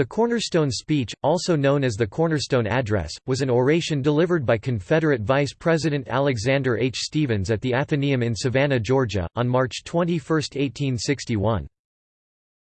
The Cornerstone Speech, also known as the Cornerstone Address, was an oration delivered by Confederate Vice President Alexander H. Stephens at the Athenaeum in Savannah, Georgia, on March 21, 1861.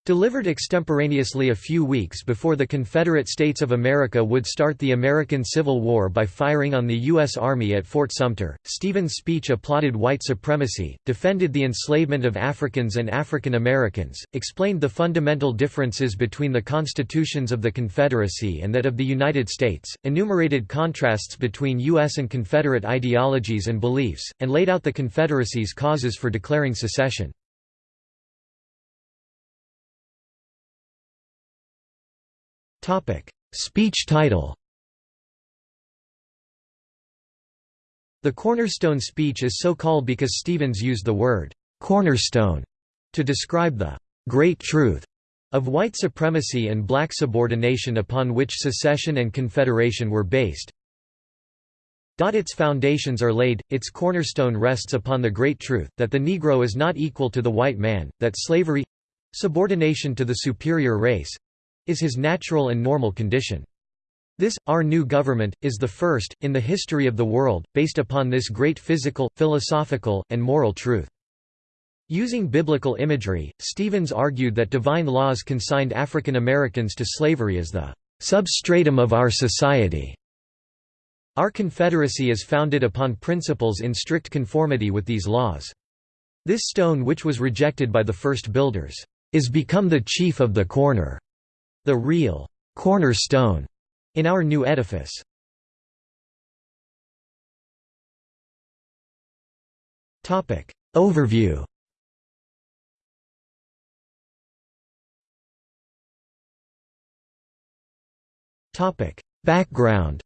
Delivered extemporaneously a few weeks before the Confederate States of America would start the American Civil War by firing on the U.S. Army at Fort Sumter, Stephens' speech applauded white supremacy, defended the enslavement of Africans and African Americans, explained the fundamental differences between the constitutions of the Confederacy and that of the United States, enumerated contrasts between U.S. and Confederate ideologies and beliefs, and laid out the Confederacy's causes for declaring secession. Speech title The Cornerstone speech is so called because Stephens used the word «cornerstone» to describe the «great truth» of white supremacy and black subordination upon which secession and confederation were based. Its foundations are laid, its cornerstone rests upon the great truth, that the Negro is not equal to the white man, that slavery—subordination to the superior race, is his natural and normal condition. This, our new government, is the first, in the history of the world, based upon this great physical, philosophical, and moral truth. Using biblical imagery, Stephens argued that divine laws consigned African Americans to slavery as the substratum of our society. Our Confederacy is founded upon principles in strict conformity with these laws. This stone which was rejected by the first builders, is become the chief of the corner the real cornerstone in our new edifice. Topic Overview Topic Background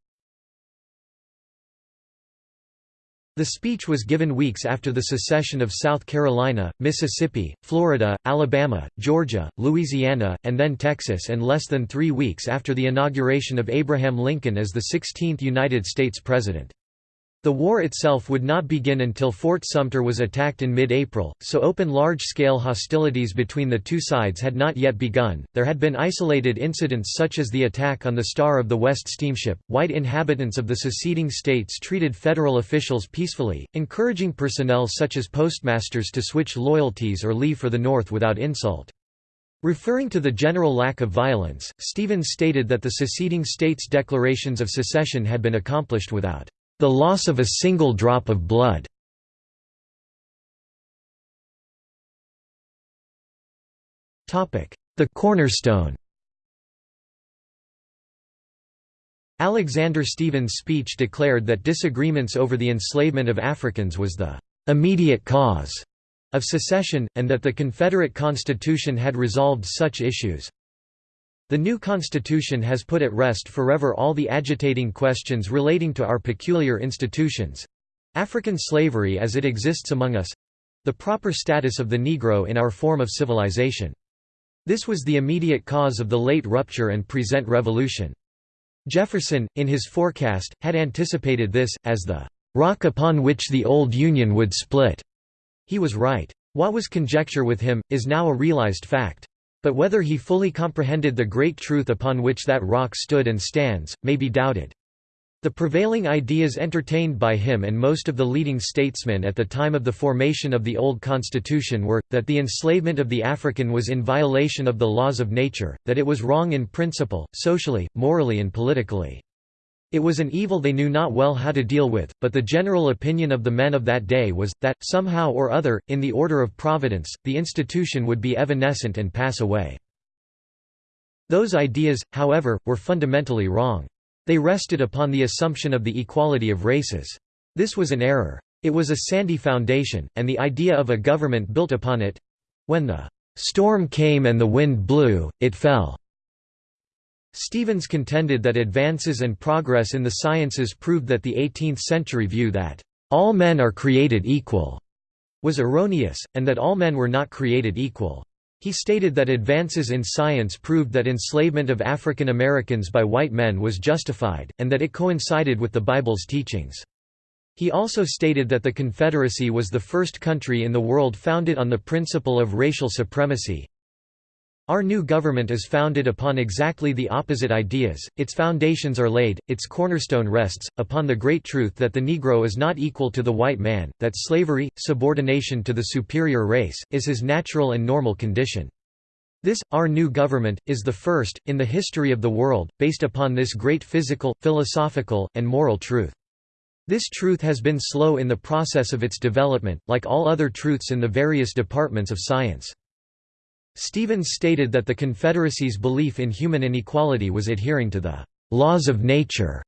The speech was given weeks after the secession of South Carolina, Mississippi, Florida, Alabama, Georgia, Louisiana, and then Texas and less than three weeks after the inauguration of Abraham Lincoln as the 16th United States President. The war itself would not begin until Fort Sumter was attacked in mid-April, so open large-scale hostilities between the two sides had not yet begun. There had been isolated incidents such as the attack on the Star of the West steamship. White inhabitants of the seceding states treated federal officials peacefully, encouraging personnel such as postmasters to switch loyalties or leave for the North without insult. Referring to the general lack of violence, Stephens stated that the seceding states' declarations of secession had been accomplished without the loss of a single drop of blood. The cornerstone Alexander Stephens' speech declared that disagreements over the enslavement of Africans was the immediate cause of secession, and that the Confederate Constitution had resolved such issues. The new Constitution has put at rest forever all the agitating questions relating to our peculiar institutions—African slavery as it exists among us—the proper status of the Negro in our form of civilization. This was the immediate cause of the late rupture and present revolution. Jefferson, in his forecast, had anticipated this, as the "...rock upon which the old Union would split." He was right. What was conjecture with him, is now a realized fact. But whether he fully comprehended the great truth upon which that rock stood and stands, may be doubted. The prevailing ideas entertained by him and most of the leading statesmen at the time of the formation of the old constitution were, that the enslavement of the African was in violation of the laws of nature, that it was wrong in principle, socially, morally and politically. It was an evil they knew not well how to deal with, but the general opinion of the men of that day was, that, somehow or other, in the order of providence, the institution would be evanescent and pass away. Those ideas, however, were fundamentally wrong. They rested upon the assumption of the equality of races. This was an error. It was a sandy foundation, and the idea of a government built upon it—when the "...storm came and the wind blew, it fell." Stephens contended that advances and progress in the sciences proved that the 18th-century view that, "...all men are created equal," was erroneous, and that all men were not created equal. He stated that advances in science proved that enslavement of African Americans by white men was justified, and that it coincided with the Bible's teachings. He also stated that the Confederacy was the first country in the world founded on the principle of racial supremacy, Our new government is founded upon exactly the opposite ideas, its foundations are laid, its cornerstone rests, upon the great truth that the Negro is not equal to the white man, that slavery, subordination to the superior race, is his natural and normal condition. This, our new government, is the first, in the history of the world, based upon this great physical, philosophical, and moral truth. This truth has been slow in the process of its development, like all other truths in the various departments of science. Stephens stated that the Confederacy's belief in human inequality was adhering to the laws of nature.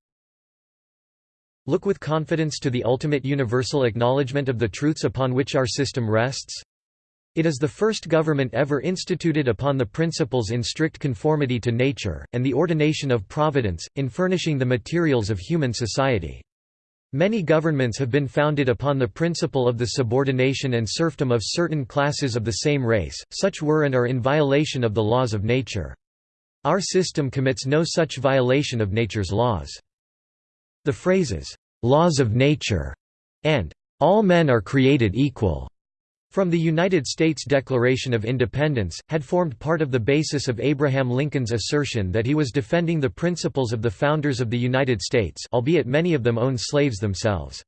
Look with confidence to the ultimate universal acknowledgement of the truths upon which our system rests. It is the first government ever instituted upon the principles in strict conformity to nature, and the ordination of providence, in furnishing the materials of human society. Many governments have been founded upon the principle of the subordination and serfdom of certain classes of the same race, such were and are in violation of the laws of nature. Our system commits no such violation of nature's laws. The phrases, "'laws of nature' and "'all men are created equal' From the United States Declaration of Independence, had formed part of the basis of Abraham Lincoln's assertion that he was defending the principles of the founders of the United States albeit many of them owned slaves themselves.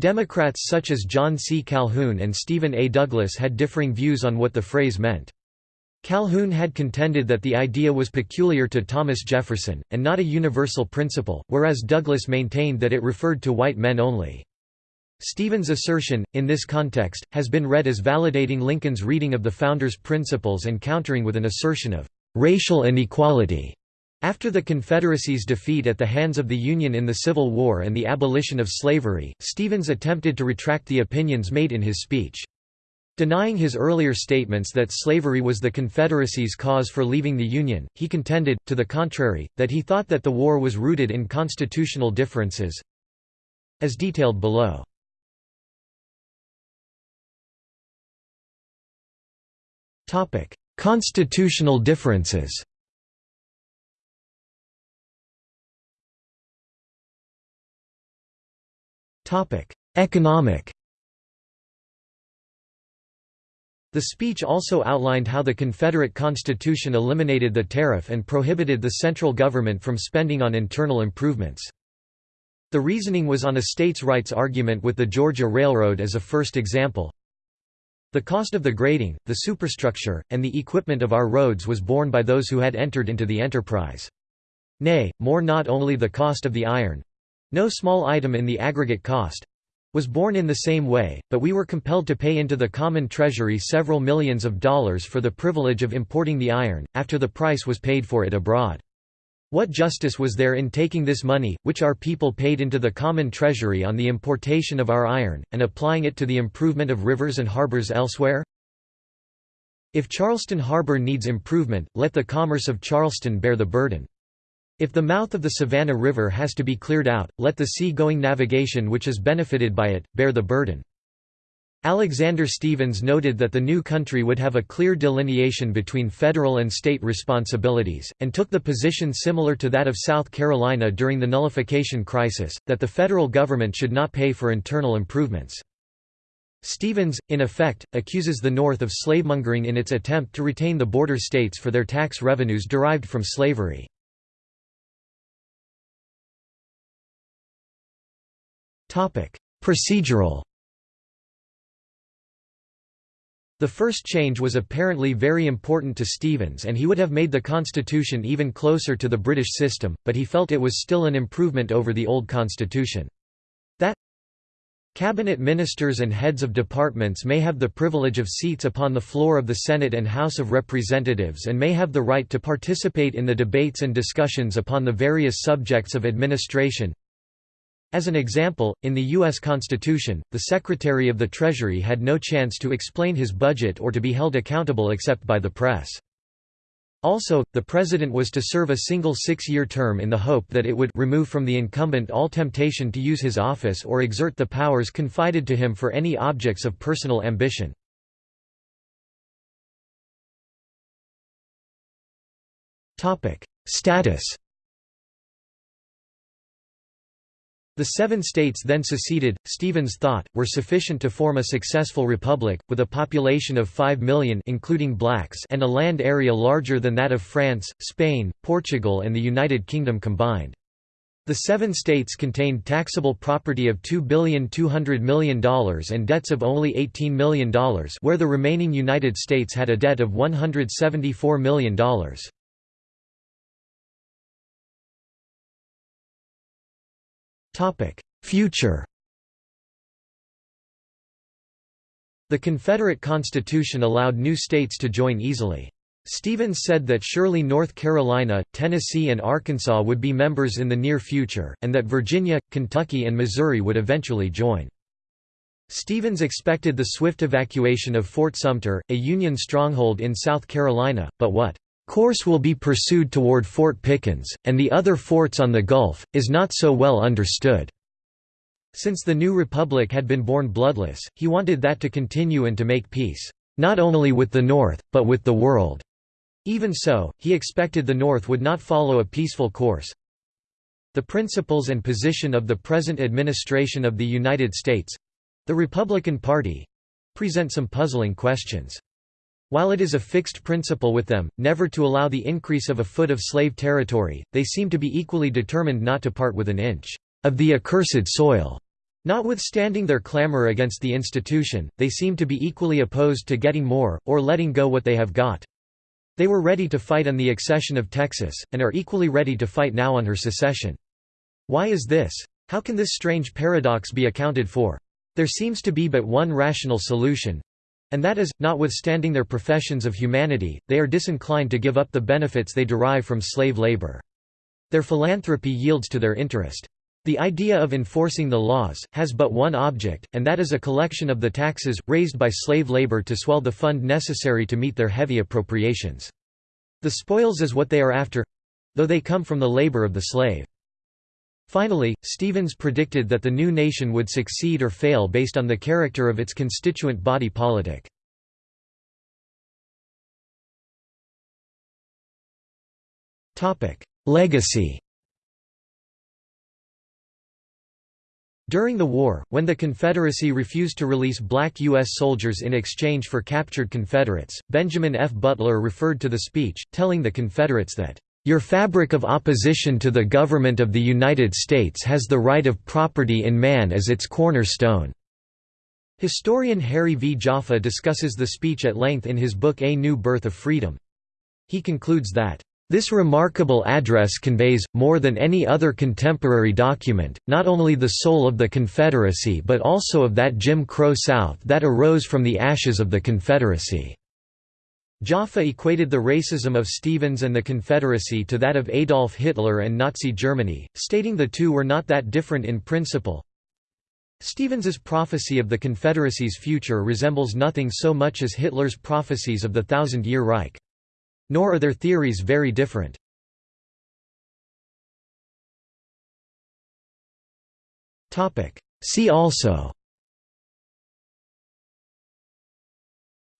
Democrats such as John C. Calhoun and Stephen A. Douglas had differing views on what the phrase meant. Calhoun had contended that the idea was peculiar to Thomas Jefferson, and not a universal principle, whereas Douglas maintained that it referred to white men only. Stephens' assertion, in this context, has been read as validating Lincoln's reading of the Founders' principles and countering with an assertion of racial inequality. After the Confederacy's defeat at the hands of the Union in the Civil War and the abolition of slavery, Stephens attempted to retract the opinions made in his speech. Denying his earlier statements that slavery was the Confederacy's cause for leaving the Union, he contended, to the contrary, that he thought that the war was rooted in constitutional differences as detailed below. Topic: Constitutional differences. Topic: Economic. The speech also outlined how the Confederate Constitution eliminated the tariff and prohibited the central government from spending on internal improvements. The reasoning was on a states' rights argument with the Georgia Railroad as a first example. The cost of the grading, the superstructure, and the equipment of our roads was borne by those who had entered into the enterprise. Nay, more not only the cost of the iron—no small item in the aggregate cost, was borne in the same way, but we were compelled to pay into the common treasury several millions of dollars for the privilege of importing the iron, after the price was paid for it abroad. What justice was there in taking this money, which our people paid into the common treasury on the importation of our iron, and applying it to the improvement of rivers and harbors elsewhere? If Charleston Harbor needs improvement, let the commerce of Charleston bear the burden. If the mouth of the Savannah River has to be cleared out, let the sea-going navigation which is benefited by it, bear the burden. Alexander Stephens noted that the new country would have a clear delineation between federal and state responsibilities, and took the position similar to that of South Carolina during the nullification crisis, that the federal government should not pay for internal improvements. Stephens, in effect, accuses the North of slavemongering in its attempt to retain the border states for their tax revenues derived from slavery. Procedural The first change was apparently very important to Stephens and he would have made the constitution even closer to the British system, but he felt it was still an improvement over the old constitution. That Cabinet ministers and heads of departments may have the privilege of seats upon the floor of the Senate and House of Representatives and may have the right to participate in the debates and discussions upon the various subjects of administration, as an example, in the U.S. Constitution, the Secretary of the Treasury had no chance to explain his budget or to be held accountable except by the press. Also, the President was to serve a single six-year term in the hope that it would remove from the incumbent all temptation to use his office or exert the powers confided to him for any objects of personal ambition. Status The seven states then seceded, Stephens thought, were sufficient to form a successful republic, with a population of 5 million including blacks and a land area larger than that of France, Spain, Portugal and the United Kingdom combined. The seven states contained taxable property of $2,200 million and debts of only $18 million where the remaining United States had a debt of $174 million. Future The Confederate Constitution allowed new states to join easily. Stephens said that surely North Carolina, Tennessee and Arkansas would be members in the near future, and that Virginia, Kentucky and Missouri would eventually join. Stephens expected the swift evacuation of Fort Sumter, a Union stronghold in South Carolina, but what course will be pursued toward Fort Pickens, and the other forts on the Gulf, is not so well understood. Since the new republic had been born bloodless, he wanted that to continue and to make peace, not only with the North, but with the world. Even so, he expected the North would not follow a peaceful course. The principles and position of the present administration of the United States—the Republican Party—present some puzzling questions. While it is a fixed principle with them, never to allow the increase of a foot of slave territory, they seem to be equally determined not to part with an inch of the accursed soil. Notwithstanding their clamor against the institution, they seem to be equally opposed to getting more, or letting go what they have got. They were ready to fight on the accession of Texas, and are equally ready to fight now on her secession. Why is this? How can this strange paradox be accounted for? There seems to be but one rational solution, and that is, notwithstanding their professions of humanity, they are disinclined to give up the benefits they derive from slave labor. Their philanthropy yields to their interest. The idea of enforcing the laws, has but one object, and that is a collection of the taxes, raised by slave labor to swell the fund necessary to meet their heavy appropriations. The spoils is what they are after—though they come from the labor of the slave. Finally, Stephens predicted that the new nation would succeed or fail based on the character of its constituent body politic. Legacy During the war, when the Confederacy refused to release black U.S. soldiers in exchange for captured Confederates, Benjamin F. Butler referred to the speech, telling the Confederates that, your fabric of opposition to the government of the United States has the right of property in man as its cornerstone." Historian Harry V. Jaffa discusses the speech at length in his book A New Birth of Freedom. He concludes that, "...this remarkable address conveys, more than any other contemporary document, not only the soul of the Confederacy but also of that Jim Crow South that arose from the ashes of the Confederacy." Jaffa equated the racism of Stephens and the Confederacy to that of Adolf Hitler and Nazi Germany, stating the two were not that different in principle. Stephens's prophecy of the Confederacy's future resembles nothing so much as Hitler's prophecies of the Thousand-Year Reich. Nor are their theories very different. See also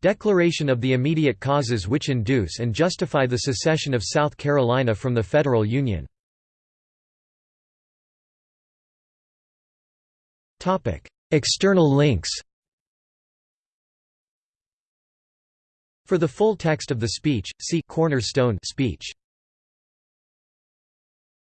Declaration of the immediate causes which induce and justify the secession of South Carolina from the Federal Union. External links For the full text of the speech, see Cornerstone speech.